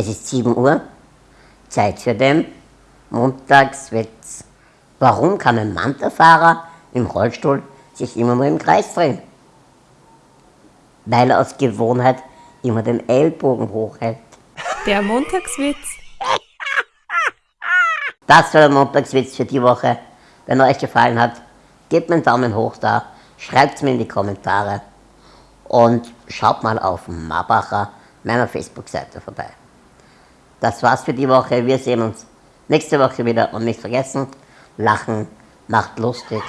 Es ist 7 Uhr, Zeit für den Montagswitz. Warum kann ein Manta-Fahrer im Rollstuhl sich immer nur im Kreis drehen? Weil er aus Gewohnheit immer den Ellbogen hochhält. Der Montagswitz. Das war der Montagswitz für die Woche. Wenn er euch gefallen hat, gebt mir einen Daumen hoch da, schreibt es mir in die Kommentare und schaut mal auf Marbacher, meiner Facebook-Seite vorbei. Das war's für die Woche. Wir sehen uns nächste Woche wieder und nicht vergessen, lachen macht lustig.